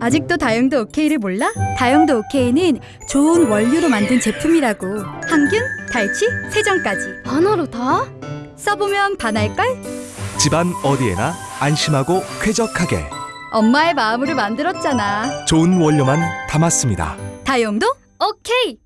아직도 다용도 오케이를 몰라? 다용도 오케이는 좋은 원료로 만든 제품이라고. 항균, 탈취, 세정까지. 하나로 다? 써보면 반할걸? 집안 어디에나 안심하고 쾌적하게 엄마의 마음으로 만들었잖아. 좋은 원료만 담았습니다. 다용도 오케이!